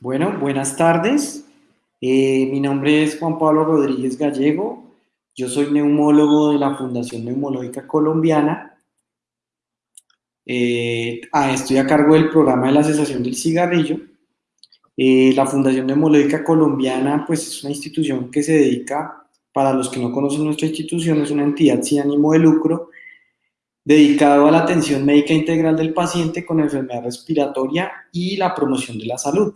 Bueno, buenas tardes. Eh, mi nombre es Juan Pablo Rodríguez Gallego. Yo soy neumólogo de la Fundación Neumológica Colombiana. Eh, ah, estoy a cargo del programa de la cesación del cigarrillo. Eh, la Fundación Neumológica Colombiana pues, es una institución que se dedica, para los que no conocen nuestra institución, es una entidad sin ánimo de lucro dedicado a la atención médica integral del paciente con enfermedad respiratoria y la promoción de la salud.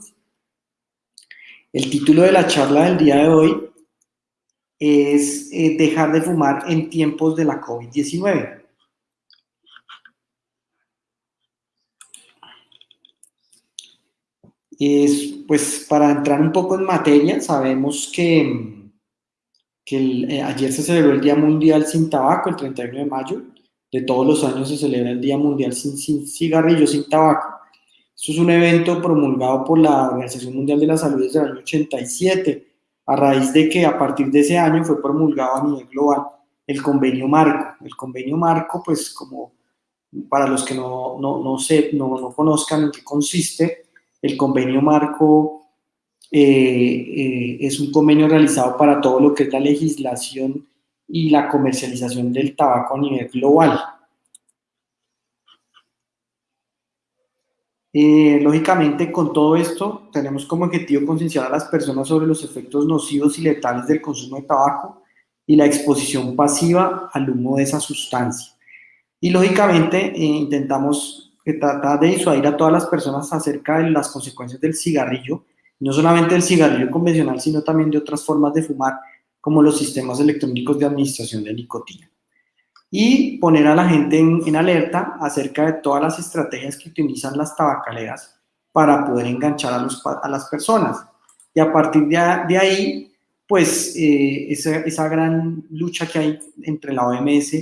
El título de la charla del día de hoy es eh, dejar de fumar en tiempos de la COVID-19. Es, pues para entrar un poco en materia, sabemos que, eh, ayer se celebró el Día Mundial sin Tabaco, el 31 de mayo. De todos los años se celebra el Día Mundial sin, sin sin tabaco. Esto es un evento promulgado por la Organización Mundial de la Salud desde el año 87, a raíz de que a partir de ese año fue promulgado a nivel global el convenio marco. El convenio marco, pues como para los que no, no, no, sé, no, no conozcan en qué consiste, el convenio marco eh, eh, es un convenio realizado para todo lo que es la legislación y la comercialización del tabaco a nivel global. Eh, lógicamente, con todo esto, tenemos como objetivo concienciar a las personas sobre los efectos nocivos y letales del consumo de tabaco y la exposición pasiva al humo de esa sustancia. Y lógicamente, eh, intentamos tratar de disuadir a todas las personas acerca de las consecuencias del cigarrillo, no solamente del cigarrillo convencional, sino también de otras formas de fumar, como los sistemas electrónicos de administración de nicotina y poner a la gente en, alerta acerca de todas las estrategias que utilizan las tabacaleras para poder enganchar a, las personas. Y a partir de, ahí, pues eh, esa, esa, gran lucha que hay entre la OMS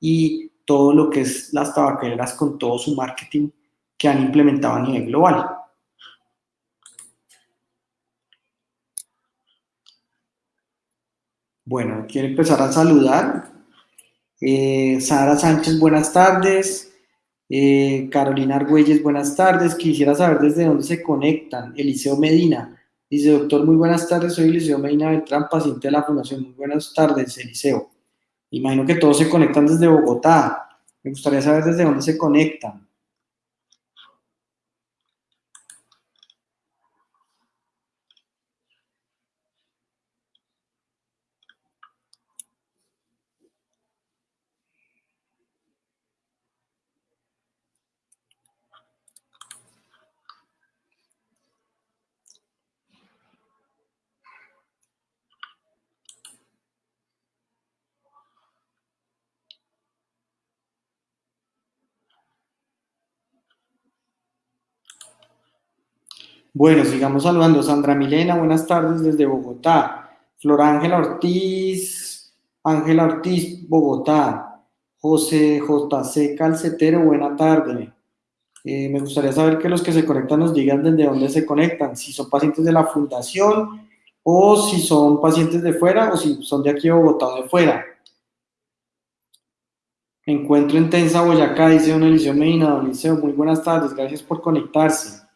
y todo lo que es las tabacaleras con todo su marketing que han implementado a nivel global. Bueno, quiero empezar a saludar eh, Sara Sánchez, buenas tardes. Eh, Carolina Argüelles, buenas tardes. Quisiera saber desde dónde se conectan. Eliseo Medina. Dice, doctor, muy buenas tardes. Soy Eliseo Medina Beltrán, paciente de la Fundación. Muy buenas tardes, Eliseo. Imagino que todos se conectan desde Bogotá. Me gustaría saber desde dónde se conectan. Bueno, sigamos saludando. Sandra Milena, buenas tardes desde Bogotá. Flor Ángela Ortiz, Ángela Ortiz, Bogotá. José JC Calcetero, buena tarde. Eh, me gustaría saber que los que se conectan nos digan desde dónde se conectan, si son pacientes de la fundación o si son pacientes de fuera o si son de aquí de Bogotá o de fuera. Encuentro en Tensa, Boyacá, dice don Eliseo Medina. Don Eliseo, muy buenas tardes, gracias por conectarse.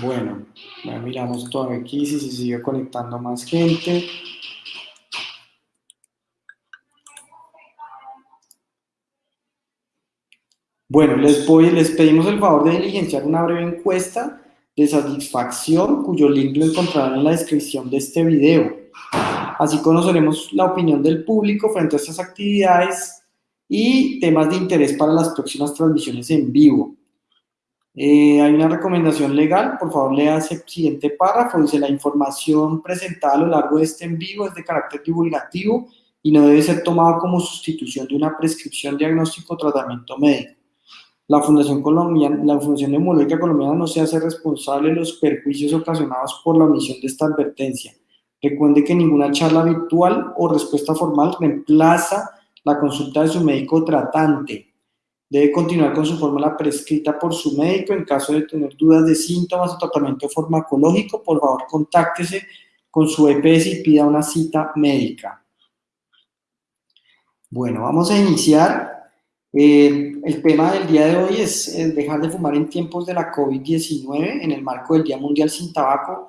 Bueno, miramos todo aquí si se sigue conectando más gente. Bueno, les, voy, les pedimos el favor de diligenciar una breve encuesta de satisfacción, cuyo link lo encontrarán en la descripción de este video. Así conoceremos la opinión del público frente a estas actividades y temas de interés para las próximas transmisiones en vivo. Eh, hay una recomendación legal, por favor lea ese siguiente párrafo, dice la información presentada a lo largo de este en vivo es de carácter divulgativo y no debe ser tomada como sustitución de una prescripción, diagnóstico o tratamiento médico. La Fundación, Colombiana, la Fundación Colombiana no se hace responsable de los perjuicios ocasionados por la omisión de esta advertencia. Recuerde que ninguna charla virtual o respuesta formal reemplaza la consulta de su médico tratante. Debe continuar con su fórmula prescrita por su médico. En caso de tener dudas de síntomas o tratamiento farmacológico, por favor contáctese con su EPS y pida una cita médica. Bueno, vamos a iniciar Eh, el tema del día de hoy es, dejar de fumar en tiempos de la COVID-19 en el marco del Día Mundial Sin Tabaco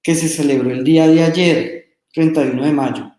que se celebró el día de ayer, 31 de mayo.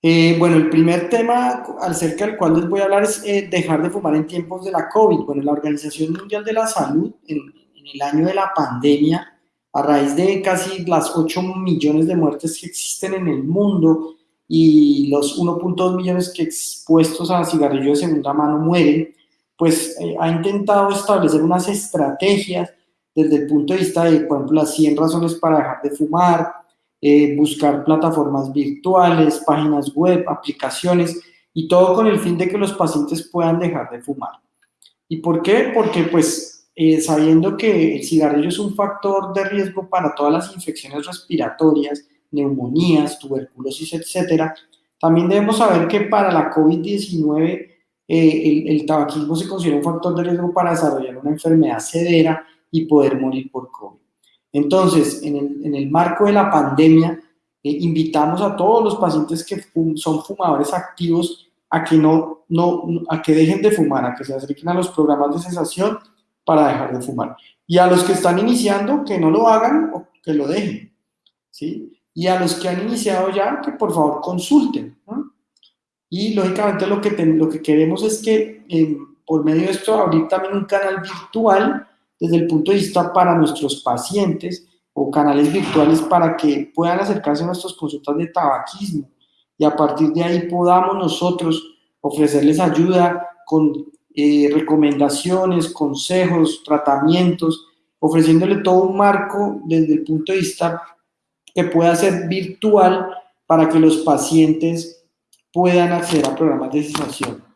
Eh, bueno, el primer tema acerca del cual les voy a hablar es eh, dejar de fumar en tiempos de la COVID. Bueno, la Organización Mundial de la Salud, en, el año de la pandemia, a raíz de casi las 8 millones de muertes que existen en el mundo y los 1.2 millones que expuestos a cigarrillo de segunda mano mueren, pues eh, ha intentado establecer unas estrategias desde el punto de vista de, por ejemplo, las 100 razones para dejar de fumar, eh, buscar plataformas virtuales, páginas web, aplicaciones, y todo con el fin de que los pacientes puedan dejar de fumar. ¿Y por qué? Porque pues eh, sabiendo que el cigarrillo es un factor de riesgo para todas las infecciones respiratorias, neumonías, tuberculosis, etcétera, también debemos saber que para la COVID-19 eh, el, el, tabaquismo se considera un factor de riesgo para desarrollar una enfermedad severa y poder morir por COVID. Entonces, en el, marco de la pandemia, eh, invitamos a todos los pacientes que son fumadores activos a que, no, no, a que dejen de fumar, a que se acerquen a los programas de cesación para dejar de fumar. Y a los que están iniciando, que no lo hagan o que lo dejen. ¿sí? Y a los que han iniciado ya, que por favor consulten. Y lógicamente lo que, lo que queremos es que eh, por medio de esto abrir también un canal virtual desde el punto de vista para nuestros pacientes o canales virtuales para que puedan acercarse a nuestras consultas de tabaquismo y a partir de ahí podamos nosotros ofrecerles ayuda con eh, recomendaciones, consejos, tratamientos, ofreciéndole todo un marco desde el punto de vista que pueda ser virtual para que los pacientes puedan acceder a programas de cesación.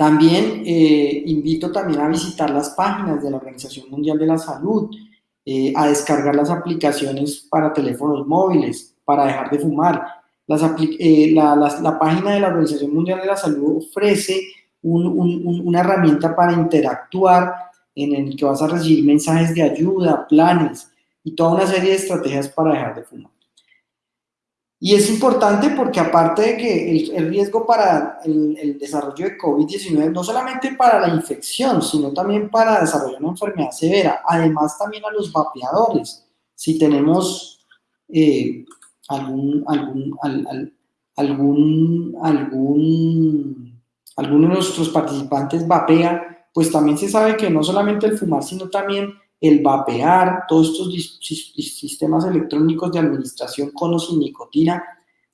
También eh, invito también a visitar las páginas de la Organización Mundial de la Salud, eh, a descargar las aplicaciones para teléfonos móviles, para dejar de fumar. Eh, la, página de la Organización Mundial de la Salud ofrece una herramienta para interactuar en el que vas a recibir mensajes de ayuda, planes y toda una serie de estrategias para dejar de fumar. Y es importante porque aparte de que el, riesgo para el, desarrollo de COVID-19, no solamente para la infección, sino también para desarrollar una enfermedad severa, además también a los vapeadores. Si tenemos eh, algún, algún, algún, algún, alguno de nuestros participantes vapea, pues también se sabe que no solamente el fumar, sino también el vapear, todos estos sistemas electrónicos de administración con o sin nicotina,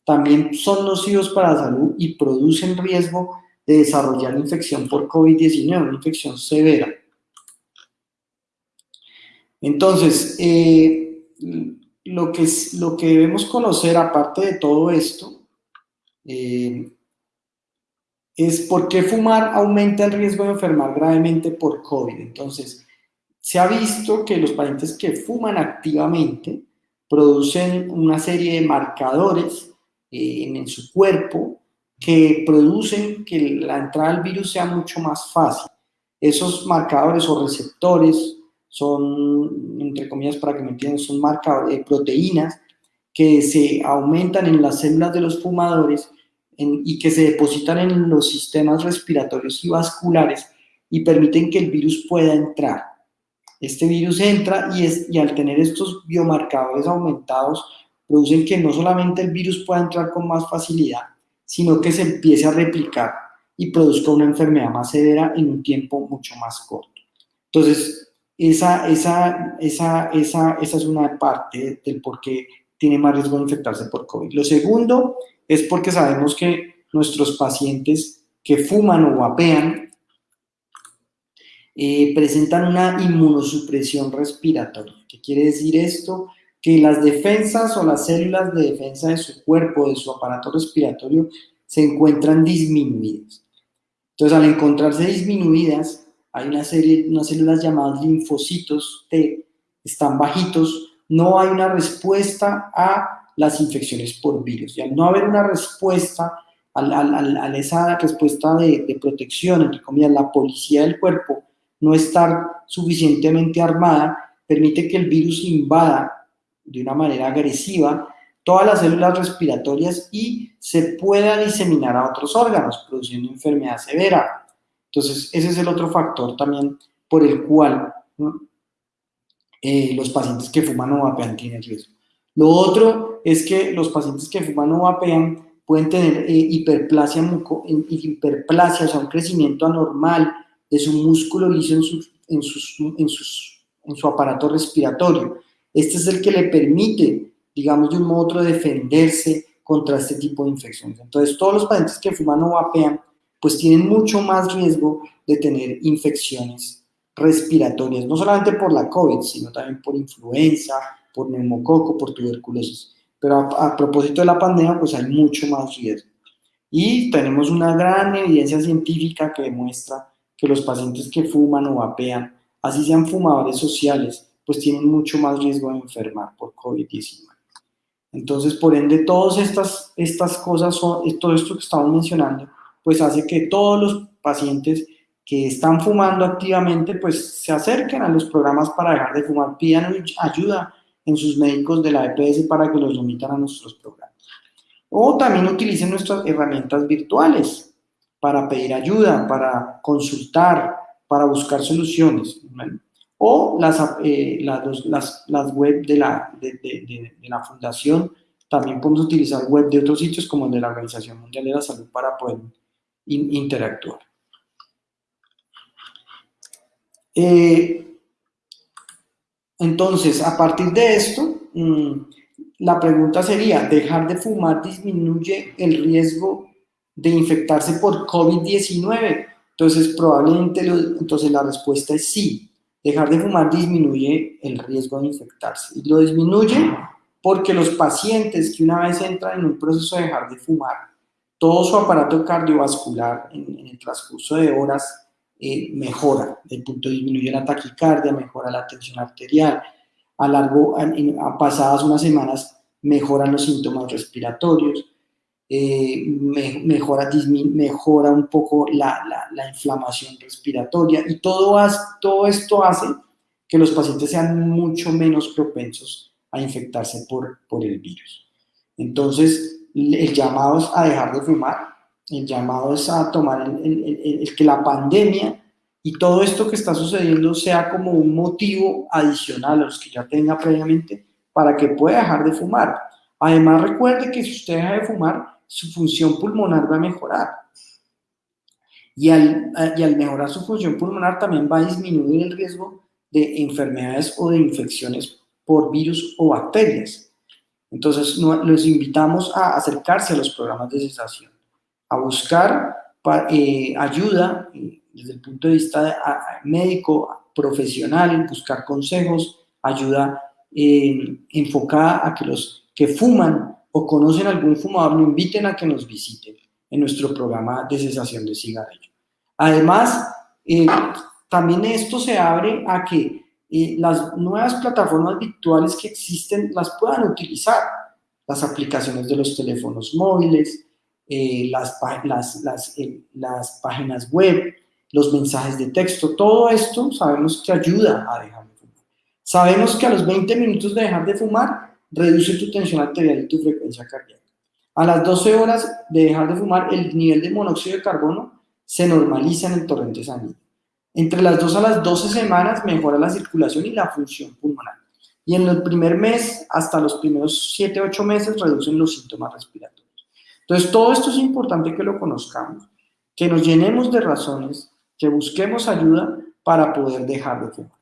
también son nocivos para la salud y producen riesgo de desarrollar infección por COVID-19, una infección severa. Entonces, eh, lo, que, lo que debemos conocer, aparte de todo esto, eh, es por qué fumar aumenta el riesgo de enfermar gravemente por COVID. Entonces, se ha visto que los pacientes que fuman activamente producen una serie de marcadores eh, en su cuerpo que producen que la entrada del virus sea mucho más fácil. Esos marcadores o receptores son, entre comillas, para que me entiendan, son marcadores de proteínas que se aumentan en las células de los fumadores y que se depositan en los sistemas respiratorios y vasculares y permiten que el virus pueda entrar. Este virus entra y, es, y al tener estos biomarcadores aumentados, producen que no solamente el virus pueda entrar con más facilidad, sino que se empiece a replicar y produzca una enfermedad más severa en un tiempo mucho más corto. Entonces, esa, esa, esa, esa, esa es una parte del por qué tiene más riesgo de infectarse por COVID. Lo segundo es porque sabemos que nuestros pacientes que fuman o vapean eh, presentan una inmunosupresión respiratoria. ¿Qué quiere decir esto? Que las defensas o las células de defensa de su cuerpo, de su aparato respiratorio, se encuentran disminuidas. Entonces, al encontrarse disminuidas, hay una serie, unas células llamadas linfocitos T, están bajitos, no hay una respuesta a las infecciones por virus. Y al no haber una respuesta, a, esa respuesta de, de protección, entre comillas, la policía del cuerpo no estar suficientemente armada permite que el virus invada de una manera agresiva todas las células respiratorias y se pueda diseminar a otros órganos, produciendo enfermedad severa. Entonces, ese es el otro factor también por el cual eh, los pacientes que fuman o vapean tienen riesgo. Lo otro es que los pacientes que fuman o vapean pueden tener eh, hiperplasia, hiperplasia, o sea, un crecimiento anormal de su músculo liso en, en, sus, en, sus, en su aparato respiratorio. Este es el que le permite, digamos, de un modo u otro defenderse contra este tipo de infecciones. Entonces, todos los pacientes que fuman o vapean, pues tienen mucho más riesgo de tener infecciones respiratorias, no solamente por la COVID, sino también por influenza, por neumococo, por tuberculosis. Pero a, propósito de la pandemia, pues hay mucho más riesgo. Y tenemos una gran evidencia científica que demuestra que los pacientes que fuman o vapean, así sean fumadores sociales, pues tienen mucho más riesgo de enfermar por COVID-19. Entonces, por ende, todas estas, estas cosas, son, todo esto que estamos mencionando, pues hace que todos los pacientes que están fumando activamente, pues se acerquen a los programas para dejar de fumar, pidan ayuda en sus médicos de la EPS para que los omitan a nuestros programas. O también utilicen nuestras herramientas virtuales para pedir ayuda, para consultar, para buscar soluciones. O las, eh, las, las, web de la, de, la fundación, también podemos utilizar web de otros sitios como el de la Organización Mundial de la Salud para poder interactuar. Eh, entonces, a partir de esto, mm, la pregunta sería, ¿dejar de fumar disminuye el riesgo de infectarse por COVID-19? Entonces, probablemente, entonces la respuesta es sí. Dejar de fumar disminuye el riesgo de infectarse. Y lo disminuye porque los pacientes que una vez entran en un proceso de dejar de fumar, todo su aparato cardiovascular en, el transcurso de horas eh, mejora, el punto disminuye la taquicardia, mejora la tensión arterial, a largo, a, pasadas unas semanas mejoran los síntomas respiratorios, eh, mejora, un poco la, la, inflamación respiratoria y todo, todo esto hace que los pacientes sean mucho menos propensos a infectarse por, por el virus. Entonces, el llamado es a dejar de fumar, el llamado es a tomar el, que la pandemia y todo esto que está sucediendo sea como un motivo adicional a los que ya tenga previamente para que pueda dejar de fumar. Además, recuerde que si usted deja de fumar, su función pulmonar va a mejorar. Y al, y al mejorar su función pulmonar también va a disminuir el riesgo de enfermedades o de infecciones por virus o bacterias. Entonces, los invitamos a acercarse a los programas de cesación a buscar eh, ayuda eh, desde el punto de vista médico, profesional, buscar consejos, ayuda eh, enfocada a que los que fuman o conocen algún fumador lo inviten a que nos visiten en nuestro programa de cesación de cigarrillo. Además, también esto se abre a que las nuevas plataformas virtuales que existen las puedan utilizar, las aplicaciones de los teléfonos móviles, eh, las, las, las, eh, las, páginas web, los mensajes de texto, todo esto sabemos que ayuda a dejar de fumar. Sabemos que a los 20 minutos de dejar de fumar, reduce tu tensión arterial y tu frecuencia cardíaca. A las 12 horas de dejar de fumar, el nivel de monóxido de carbono se normaliza en el torrente sanguíneo. Entre las 2 a las 12 semanas mejora la circulación y la función pulmonar. Y en el primer mes, hasta los primeros 7, 8 meses, reducen los síntomas respiratorios. Entonces, todo esto es importante que lo conozcamos, que nos llenemos de razones, que busquemos ayuda para poder dejar de fumar.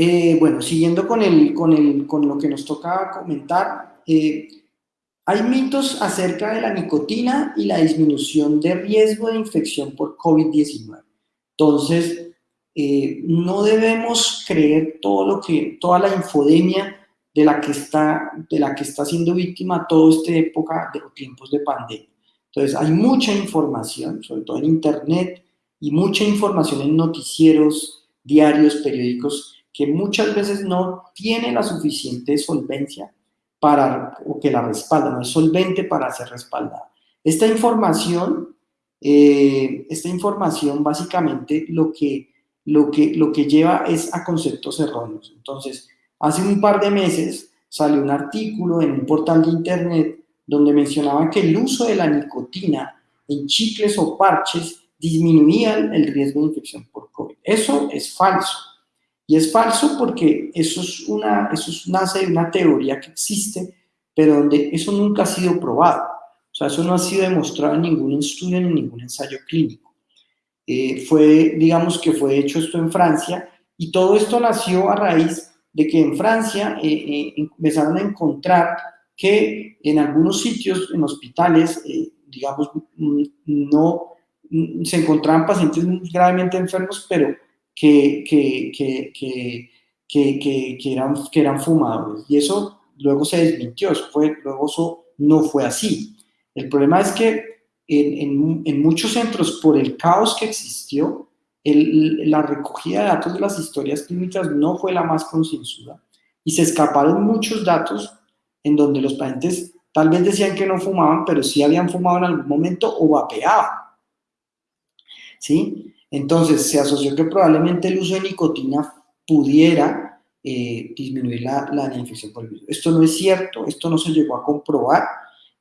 Eh, bueno, siguiendo con, el, con, el, con, lo que nos toca comentar, eh, hay mitos acerca de la nicotina y la disminución de riesgo de infección por COVID-19. Entonces, eh, no debemos creer todo lo que, toda la infodemia de la que está, de la que está siendo víctima toda esta época de tiempos de pandemia. Entonces, hay mucha información, sobre todo en Internet, y mucha información en noticieros, diarios, periódicos, que muchas veces no tiene la suficiente solvencia para, o que la respalda, no es solvente para ser respaldada. Esta información, eh, esta información básicamente lo que lo que, lo que lleva es a conceptos erróneos. Entonces, hace un par de meses salió un artículo en un portal de internet donde mencionaba que el uso de la nicotina en chicles o parches disminuía el riesgo de infección por COVID. Eso es falso. Y es falso porque eso, es una, eso nace de una teoría que existe, pero donde eso nunca ha sido probado. O sea, eso no ha sido demostrado en ningún estudio ni en ningún ensayo clínico. Eh, fue, digamos que fue hecho esto en Francia, y todo esto nació a raíz de que en Francia eh, eh, empezaron a encontrar que en algunos sitios, en hospitales, digamos, mm, no mm, se encontraban pacientes gravemente enfermos, pero que, que, que, que, eran, que eran fumadores. Y eso luego se desmintió, fue, luego eso no fue así. El problema es que en, en, muchos centros, por el caos que existió, la recogida de datos de las historias clínicas no fue la más concienzuda y se escaparon muchos datos en donde los pacientes tal vez decían que no fumaban, pero sí habían fumado en algún momento o vapeaban. ¿Sí? Entonces se asoció que probablemente el uso de nicotina pudiera eh, disminuir la, la, infección por el virus. Esto no es cierto, esto no se llegó a comprobar,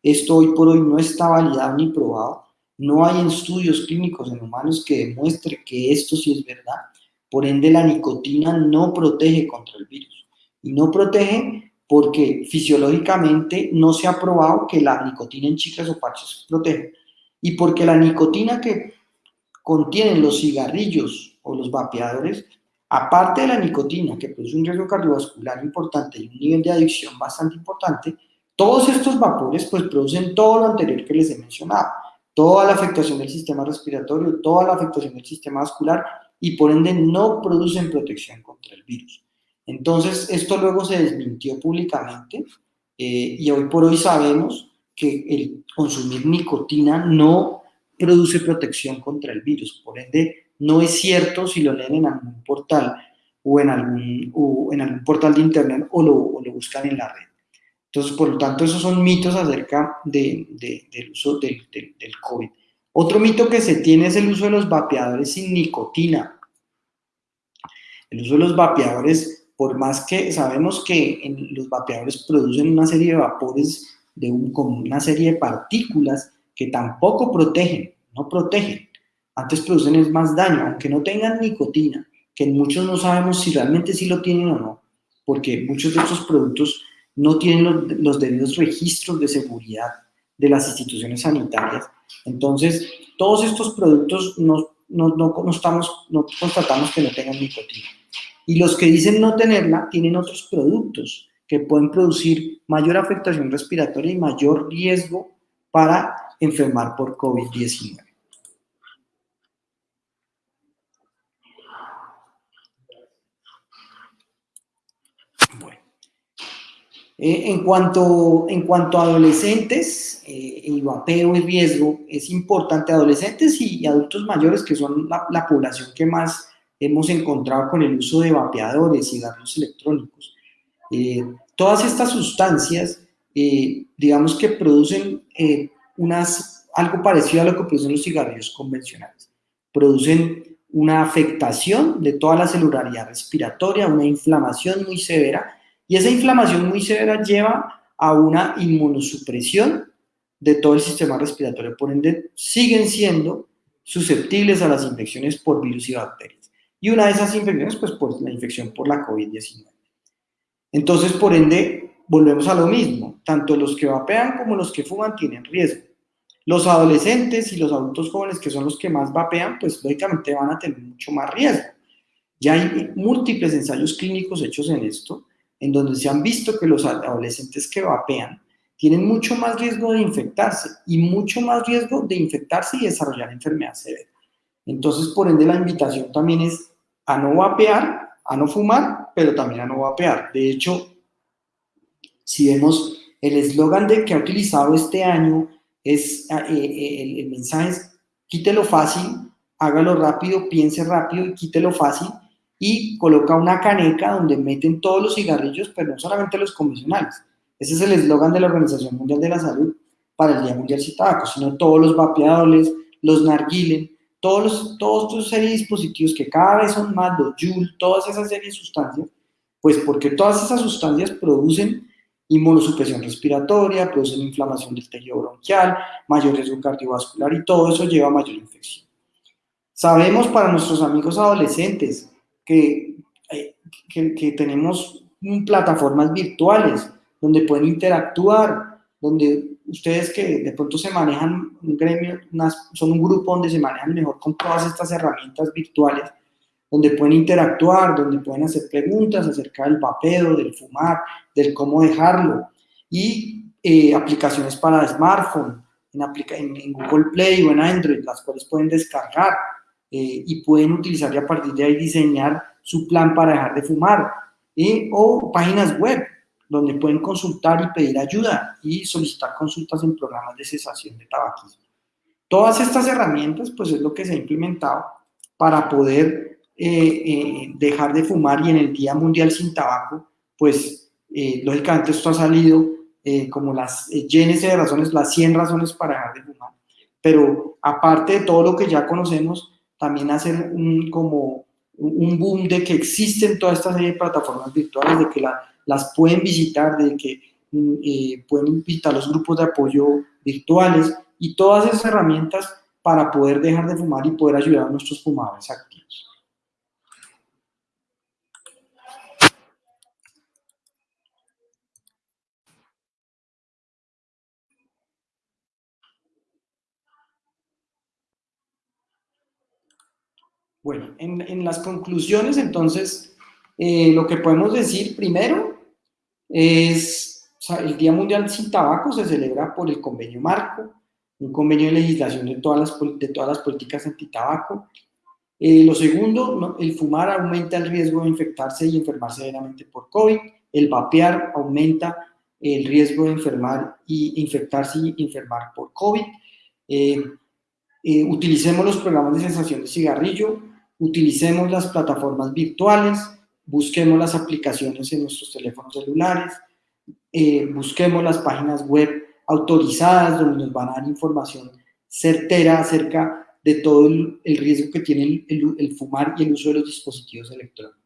esto hoy por hoy no está validado ni probado, no hay estudios clínicos en humanos que demuestren que esto sí es verdad, por ende la nicotina no protege contra el virus. Y no protege porque fisiológicamente no se ha probado que la nicotina en chicles o parches protege. Y porque la nicotina que contienen los cigarrillos o los vapeadores, aparte de la nicotina, que produce un riesgo cardiovascular importante y un nivel de adicción bastante importante, todos estos vapores pues producen todo lo anterior que les he mencionado, toda la afectación del sistema respiratorio, toda la afectación del sistema vascular y por ende no producen protección contra el virus. Entonces, esto luego se desmintió públicamente eh, y hoy por hoy sabemos que el consumir nicotina no produce protección contra el virus. Por ende, no es cierto si lo leen en algún portal o en algún, o en algún portal de internet o lo, lo, buscan en la red. Entonces, por lo tanto, esos son mitos acerca de, de, del uso del, COVID. Otro mito que se tiene es el uso de los vapeadores sin nicotina. El uso de los vapeadores, por más que sabemos que los vapeadores producen una serie de vapores de un, con una serie de partículas que tampoco protegen, no protegen. Antes producen más daño, aunque no tengan nicotina, que muchos no sabemos si realmente sí lo tienen o no, porque muchos de estos productos no tienen los, los debidos registros de seguridad de las instituciones sanitarias. Entonces, todos estos productos no, no, no, estamos, no constatamos que no tengan nicotina. Y los que dicen no tenerla tienen otros productos que pueden producir mayor afectación respiratoria y mayor riesgo para enfermar por COVID-19. Bueno. Eh, en, cuanto, en cuanto a adolescentes eh, vapeo y riesgo, es importante adolescentes y, adultos mayores, que son la, la, población que más hemos encontrado con el uso de vapeadores, y cigarros electrónicos. Eh, todas estas sustancias, digamos que producen unas, algo parecido a lo que producen los cigarrillos convencionales. Producen una afectación de toda la celularidad respiratoria, una inflamación muy severa, y esa inflamación muy severa lleva a una inmunosupresión de todo el sistema respiratorio, por ende siguen siendo susceptibles a las infecciones por virus y bacterias. Y una de esas infecciones, pues la infección por la COVID-19. Entonces, por ende, volvemos a lo mismo, tanto los que vapean como los que fuman tienen riesgo. Los adolescentes y los adultos jóvenes, que son los que más vapean, pues lógicamente van a tener mucho más riesgo. Ya hay múltiples ensayos clínicos hechos en esto, en donde se han visto que los adolescentes que vapean tienen mucho más riesgo de infectarse y mucho más riesgo de infectarse y desarrollar enfermedad severa. Entonces, por ende, la invitación también es a no vapear, a no fumar, pero también a no vapear. De hecho, si vemos el eslogan de que ha utilizado este año es ah, eh, eh, el, mensaje es quítelo fácil, hágalo rápido, piense rápido y quítelo fácil y coloca una caneca donde meten todos los cigarrillos, pero no solamente los convencionales. Ese es el eslogan de la Organización Mundial de la Salud para el Día Mundial sin Tabaco, sino todos los vapeadores, los narguilen, todos, los, todos estos serie de dispositivos que cada vez son más, los Joule, todas esas series de sustancias, pues porque todas esas sustancias producen inmunosupresión respiratoria, producen inflamación del tejido bronquial, mayor riesgo cardiovascular y todo eso lleva a mayor infección. Sabemos para nuestros amigos adolescentes que, eh, que, que tenemos plataformas virtuales donde pueden interactuar, donde ustedes que de pronto se manejan un gremio, son un grupo donde se manejan mejor con todas estas herramientas virtuales, donde pueden interactuar, donde pueden hacer preguntas acerca del vapeo, del fumar, del cómo dejarlo, y eh, aplicaciones para smartphone, en, en, Google Play o en Android, las cuales pueden descargar eh, y pueden utilizar y a partir de ahí diseñar su plan para dejar de fumar, eh, o páginas web, donde pueden consultar y pedir ayuda y solicitar consultas en programas de cesación de tabaquismo. Todas estas herramientas, pues es lo que se ha implementado para poder eh, eh, dejar de fumar y en el Día Mundial sin Tabaco, pues eh, lógicamente esto ha salido como las llenes de razones, las 100 razones para dejar de fumar. Pero aparte de todo lo que ya conocemos, también hacer un, como un boom de que existen todas estas plataformas virtuales, de que la, las pueden visitar, de que mm, pueden visitar los grupos de apoyo virtuales y todas esas herramientas para poder dejar de fumar y poder ayudar a nuestros fumadores. Bueno, en, las conclusiones, entonces, eh, lo que podemos decir primero es, el Día Mundial sin Tabaco se celebra por el convenio marco, un convenio de legislación de todas las, de todas las políticas antitabaco. Eh, lo segundo, el fumar aumenta el riesgo de infectarse y enfermar severamente por COVID. El vapear aumenta el riesgo de enfermar y infectarse y enfermar por COVID. Eh, eh, utilicemos los programas de sensación de cigarrillo, utilicemos las plataformas virtuales, busquemos las aplicaciones en nuestros teléfonos celulares, eh, busquemos las páginas web autorizadas donde nos van a dar información certera acerca de todo el, riesgo que tiene el, fumar y el uso de los dispositivos electrónicos.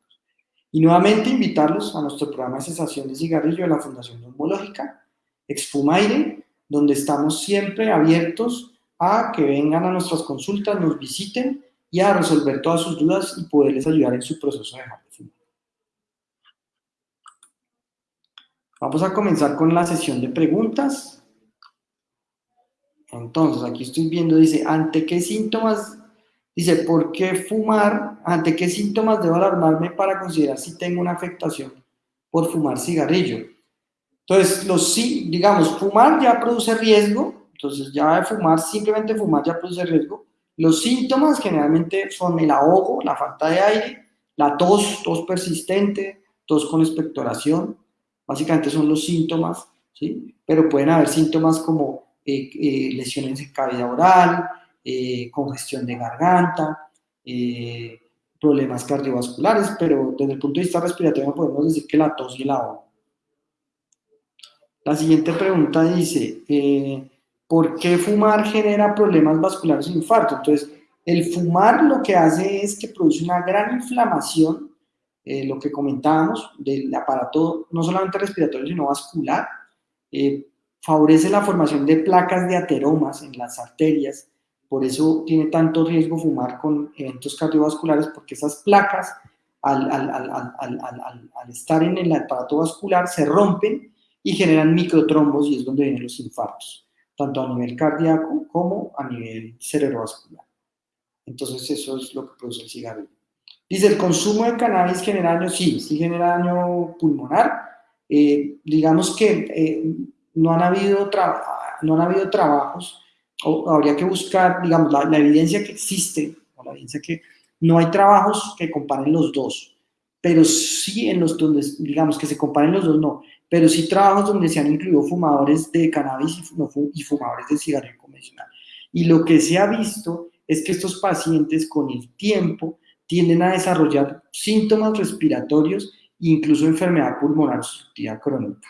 Y nuevamente invitarlos a nuestro programa de cesación de cigarrillo de la Fundación Neumológica, Exfumaire, donde estamos siempre abiertos a que vengan a nuestras consultas, nos visiten y a resolver todas sus dudas y poderles ayudar en su proceso de dejar de fumar. Vamos a comenzar con la sesión de preguntas. Entonces, aquí estoy viendo, dice, ¿ante qué síntomas? Dice, ¿por qué fumar? ¿Ante qué síntomas debo alarmarme para considerar si tengo una afectación por fumar cigarrillo? Entonces, los sí, digamos, fumar ya produce riesgo, entonces ya de fumar, simplemente fumar ya produce riesgo. Los síntomas generalmente son el ahogo, la falta de aire, la tos, tos persistente, tos con expectoración, Básicamente son los síntomas, ¿sí? Pero pueden haber síntomas como eh, eh, lesiones en cavidad oral, eh, congestión de garganta, problemas cardiovasculares, pero desde el punto de vista respiratorio podemos decir que la tos y el ahogo. La siguiente pregunta dice, ¿por qué fumar genera problemas vasculares e infarto? Entonces, el fumar lo que hace es que produce una gran inflamación eh, lo que comentábamos del aparato no solamente respiratorio, sino vascular, eh, favorece la formación de placas de ateromas en las arterias, por eso tiene tanto riesgo fumar con eventos cardiovasculares, porque esas placas, al, al, estar en el aparato vascular, se rompen y generan microtrombos y es donde vienen los infartos, tanto a nivel cardíaco como a nivel cerebrovascular. Entonces eso es lo que produce el cigarrillo. Dice, ¿el consumo de cannabis genera daño? Sí, sí genera daño pulmonar. Eh, digamos que eh, no, han habido no han habido trabajos, o habría que buscar, digamos, la, evidencia que existe, o la evidencia que no hay trabajos que comparen los dos, pero sí en los donde, digamos, que se comparen los dos, no, pero sí trabajos donde se han incluido fumadores de cannabis y, fumadores de cigarrillo convencional. Y lo que se ha visto es que estos pacientes con el tiempo tienden a desarrollar síntomas respiratorios e incluso enfermedad pulmonar obstructiva crónica.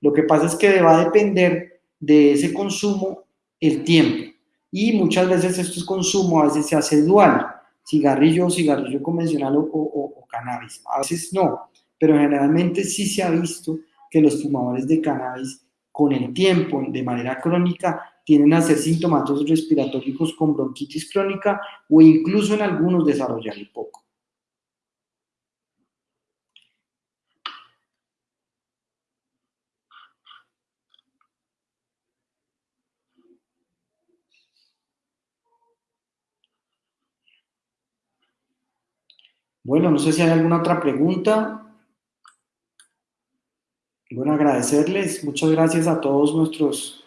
Lo que pasa es que va a depender de ese consumo el tiempo. y muchas veces estos consumo a veces se hace dual, cigarrillo, cigarrillo convencional o, o cannabis. A veces no, pero generalmente sí se ha visto que los fumadores de cannabis con el tiempo, de manera crónica, tienen a ser sintomáticos respiratorios con bronquitis crónica o incluso en algunos desarrollar poco. Bueno, no sé si hay alguna otra pregunta. Bueno, agradecerles. Muchas gracias a todos nuestros,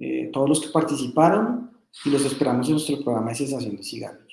eh, todos los que participaron y los esperamos en nuestro programa de cesación de cigarro.